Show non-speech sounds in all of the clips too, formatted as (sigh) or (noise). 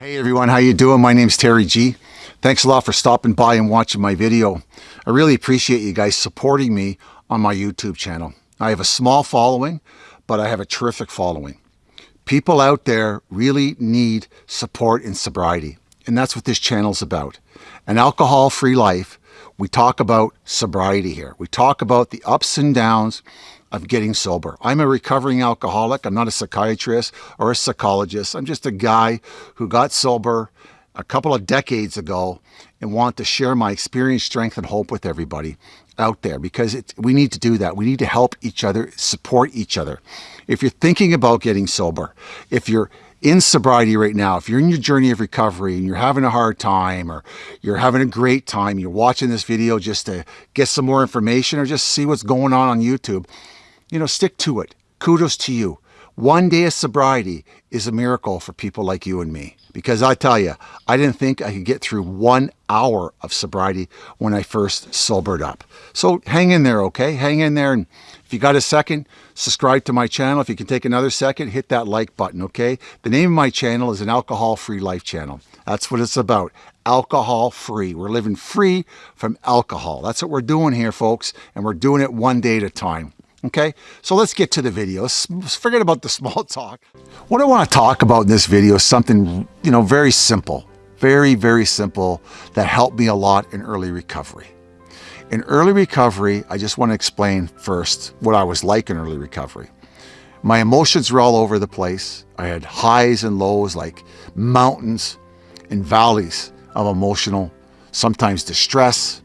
Hey everyone, how you doing? My name's Terry G. Thanks a lot for stopping by and watching my video. I really appreciate you guys supporting me on my YouTube channel. I have a small following, but I have a terrific following. People out there really need support in sobriety, and that's what this channel's about. An alcohol-free life, we talk about sobriety here. We talk about the ups and downs of getting sober. I'm a recovering alcoholic. I'm not a psychiatrist or a psychologist. I'm just a guy who got sober a couple of decades ago and want to share my experience, strength, and hope with everybody out there because it, we need to do that. We need to help each other, support each other. If you're thinking about getting sober, if you're in sobriety right now, if you're in your journey of recovery and you're having a hard time or you're having a great time, you're watching this video just to get some more information or just see what's going on on YouTube, you know, stick to it. Kudos to you. One day of sobriety is a miracle for people like you and me. Because I tell you, I didn't think I could get through one hour of sobriety when I first sobered up. So hang in there, okay? Hang in there. And if you got a second, subscribe to my channel. If you can take another second, hit that like button, okay? The name of my channel is an alcohol-free life channel. That's what it's about. Alcohol-free. We're living free from alcohol. That's what we're doing here, folks. And we're doing it one day at a time. Okay, so let's get to the video. Let's forget about the (laughs) small talk. What I want to talk about in this video is something, you know, very simple, very, very simple that helped me a lot in early recovery. In early recovery, I just want to explain first what I was like in early recovery. My emotions were all over the place. I had highs and lows like mountains and valleys of emotional, sometimes distress,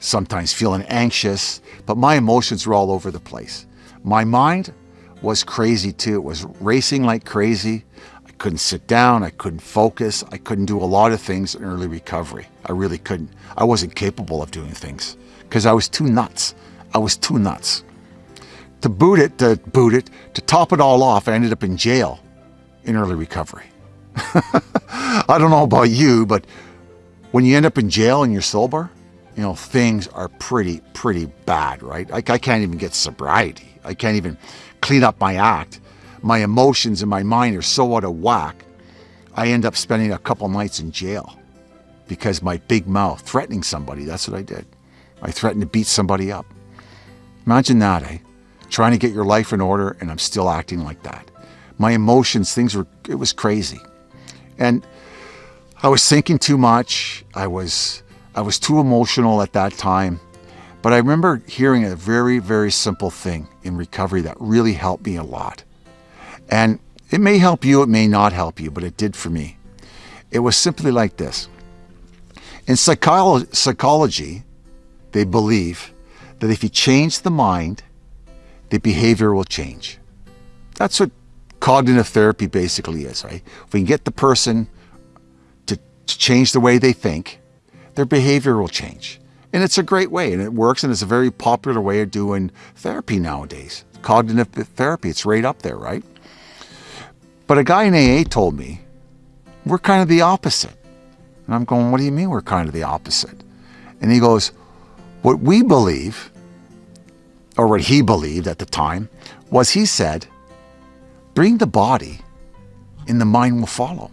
sometimes feeling anxious, but my emotions were all over the place. My mind was crazy too. It was racing like crazy. I couldn't sit down. I couldn't focus. I couldn't do a lot of things in early recovery. I really couldn't. I wasn't capable of doing things because I was too nuts. I was too nuts. To boot it, to boot it, to top it all off, I ended up in jail in early recovery. (laughs) I don't know about you, but when you end up in jail and you're sober, you know, things are pretty, pretty bad, right? Like I can't even get sobriety. I can't even clean up my act. My emotions and my mind are so out of whack. I end up spending a couple nights in jail because my big mouth threatening somebody. That's what I did. I threatened to beat somebody up. Imagine that, eh? Trying to get your life in order and I'm still acting like that. My emotions, things were, it was crazy. And I was thinking too much. I was I was too emotional at that time. But I remember hearing a very, very simple thing in recovery that really helped me a lot. And it may help you, it may not help you, but it did for me. It was simply like this. In psycholo psychology, they believe that if you change the mind, the behavior will change. That's what cognitive therapy basically is, right? If we can get the person to, to change the way they think, their behavior will change. And it's a great way and it works and it's a very popular way of doing therapy nowadays. Cognitive therapy, it's right up there, right? But a guy in AA told me, we're kind of the opposite. And I'm going, what do you mean we're kind of the opposite? And he goes, what we believe, or what he believed at the time, was he said, bring the body and the mind will follow.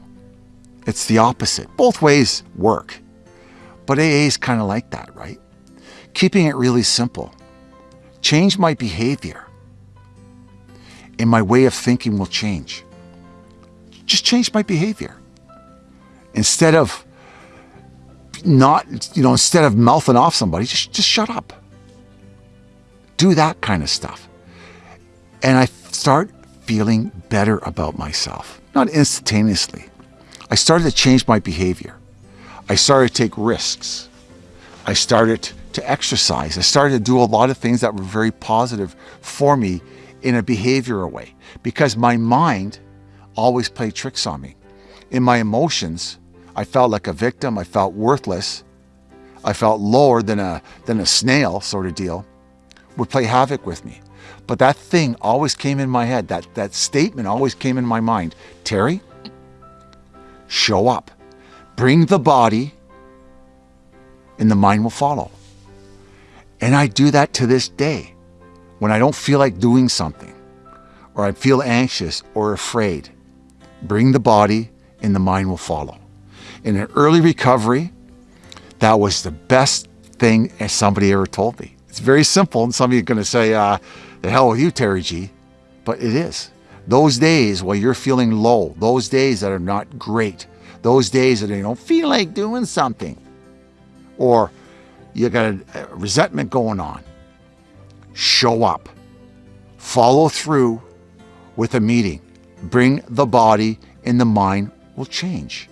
It's the opposite. Both ways work. But AA is kind of like that, right? Keeping it really simple. Change my behavior and my way of thinking will change. Just change my behavior. Instead of not, you know, instead of mouthing off somebody, just, just shut up. Do that kind of stuff. And I start feeling better about myself. Not instantaneously. I started to change my behavior. I started to take risks. I started to exercise. I started to do a lot of things that were very positive for me in a behavioral way because my mind always played tricks on me. In my emotions, I felt like a victim. I felt worthless. I felt lower than a, than a snail sort of deal would play havoc with me. But that thing always came in my head. That, that statement always came in my mind. Terry, show up. Bring the body and the mind will follow. And I do that to this day. When I don't feel like doing something or I feel anxious or afraid, bring the body and the mind will follow. In an early recovery, that was the best thing somebody ever told me. It's very simple, and some of you are going to say, uh, the hell with you, Terry G. But it is. Those days while you're feeling low, those days that are not great, those days that you don't feel like doing something, or you got a, resentment going on, show up, follow through with a meeting, bring the body and the mind will change.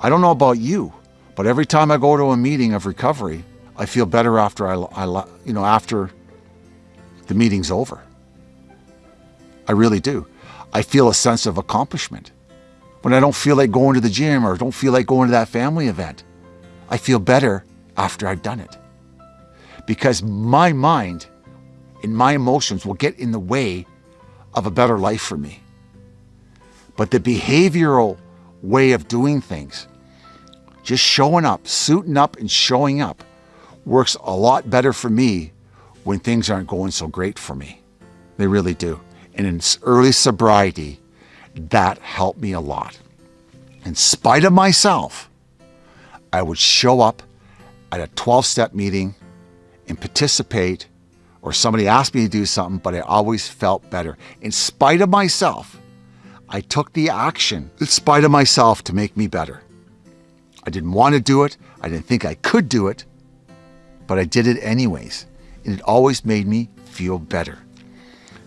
I don't know about you, but every time I go to a meeting of recovery, I feel better after I, I you know, after the meeting's over. I really do. I feel a sense of accomplishment. When I don't feel like going to the gym or don't feel like going to that family event, I feel better after I've done it. Because my mind and my emotions will get in the way of a better life for me. But the behavioral way of doing things, just showing up, suiting up and showing up, works a lot better for me when things aren't going so great for me. They really do. And in early sobriety, that helped me a lot. In spite of myself, I would show up at a 12 step meeting and participate, or somebody asked me to do something, but I always felt better. In spite of myself, I took the action in spite of myself to make me better. I didn't want to do it. I didn't think I could do it, but I did it anyways. And it always made me feel better.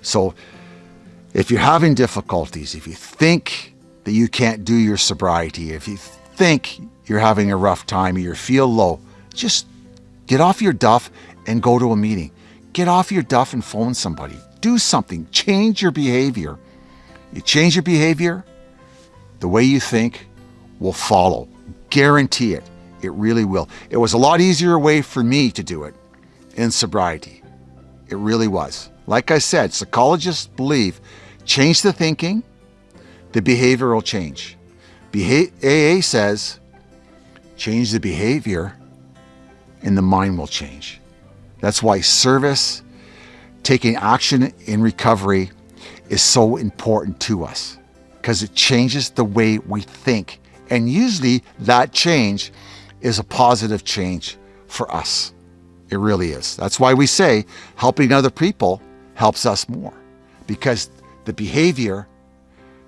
So if you're having difficulties, if you think that you can't do your sobriety, if you think you're having a rough time you feel low, just get off your duff and go to a meeting. Get off your duff and phone somebody. Do something. Change your behavior. You change your behavior, the way you think will follow. Guarantee it. It really will. It was a lot easier way for me to do it in sobriety. It really was. Like I said, psychologists believe change the thinking, the behavior will change. Beha AA says change the behavior and the mind will change. That's why service, taking action in recovery, is so important to us because it changes the way we think. And usually that change is a positive change for us. It really is. That's why we say helping other people helps us more because the behavior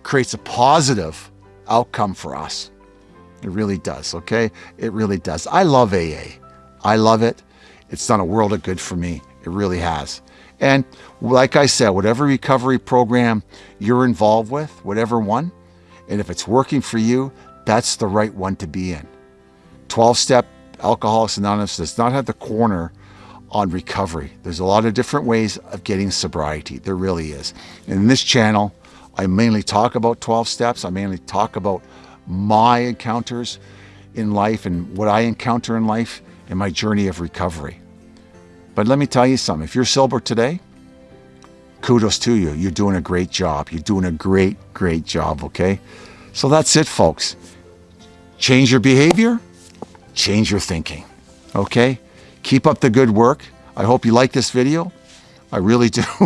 creates a positive outcome for us. It really does, okay? It really does. I love AA. I love it. It's done a world of good for me. It really has. And like I said, whatever recovery program you're involved with, whatever one, and if it's working for you, that's the right one to be in. 12-step Alcoholics Anonymous does not have the corner on recovery. There's a lot of different ways of getting sobriety. There really is. And in this channel, I mainly talk about 12 steps. I mainly talk about my encounters in life and what I encounter in life in my journey of recovery. But let me tell you something. If you're sober today, kudos to you. You're doing a great job. You're doing a great, great job, okay? So that's it, folks. Change your behavior, change your thinking, okay? Keep up the good work. I hope you like this video. I really do. (laughs)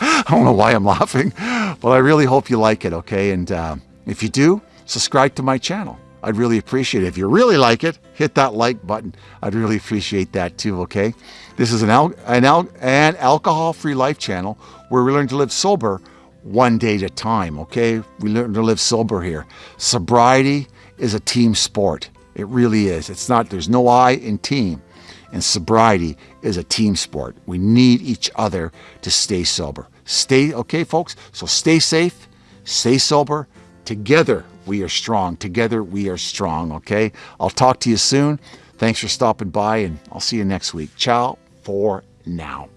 I don't know why I'm laughing, but I really hope you like it, okay? And uh, if you do, subscribe to my channel. I'd really appreciate it. If you really like it, hit that like button. I'd really appreciate that too, okay? This is an, al an, al an alcohol-free life channel where we learn to live sober one day at a time, okay? We learn to live sober here. Sobriety is a team sport. It really is. It's not, there's no I in team. And sobriety is a team sport. We need each other to stay sober. Stay, okay, folks? So stay safe, stay sober, Together we are strong. Together we are strong, okay? I'll talk to you soon. Thanks for stopping by, and I'll see you next week. Ciao for now.